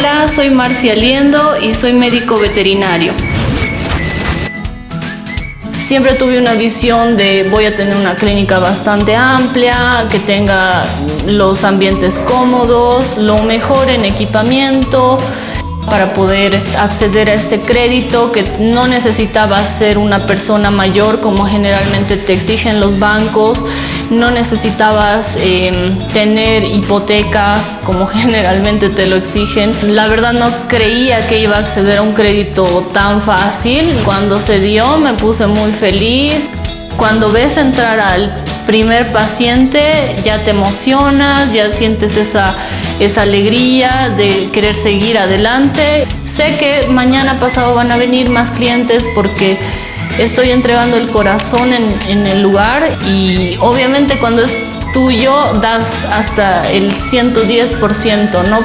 Hola, soy Marcia Liendo y soy médico veterinario. Siempre tuve una visión de voy a tener una clínica bastante amplia, que tenga los ambientes cómodos, lo mejor en equipamiento, para poder acceder a este crédito que no necesitaba ser una persona mayor como generalmente te exigen los bancos, no necesitabas em, tener hipotecas como generalmente te lo exigen. La verdad no creía que iba a acceder a un crédito tan fácil. Cuando se dio me puse muy feliz. Cuando ves entrar al primer paciente ya te emocionas, ya sientes esa, esa alegría de querer seguir adelante. Sé que mañana pasado van a venir más clientes porque estoy entregando el corazón en, el lugar y obviamente cuando es tuyo das hasta el 110%, ¿no?